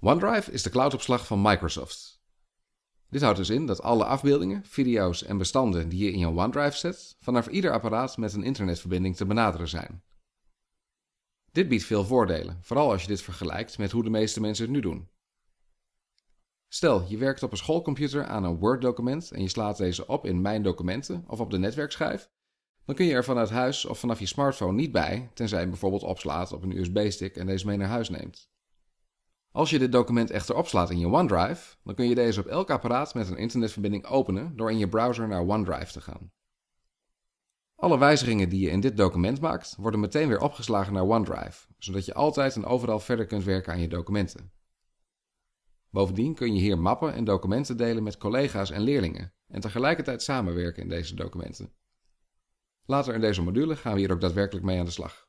OneDrive is de cloudopslag van Microsoft. Dit houdt dus in dat alle afbeeldingen, video's en bestanden die je in je OneDrive zet, vanaf ieder apparaat met een internetverbinding te benaderen zijn. Dit biedt veel voordelen, vooral als je dit vergelijkt met hoe de meeste mensen het nu doen. Stel, je werkt op een schoolcomputer aan een Word-document en je slaat deze op in Mijn documenten of op de netwerkschijf, dan kun je er vanuit huis of vanaf je smartphone niet bij, tenzij je bijvoorbeeld opslaat op een USB-stick en deze mee naar huis neemt. Als je dit document echter opslaat in je OneDrive, dan kun je deze op elk apparaat met een internetverbinding openen door in je browser naar OneDrive te gaan. Alle wijzigingen die je in dit document maakt, worden meteen weer opgeslagen naar OneDrive, zodat je altijd en overal verder kunt werken aan je documenten. Bovendien kun je hier mappen en documenten delen met collega's en leerlingen en tegelijkertijd samenwerken in deze documenten. Later in deze module gaan we hier ook daadwerkelijk mee aan de slag.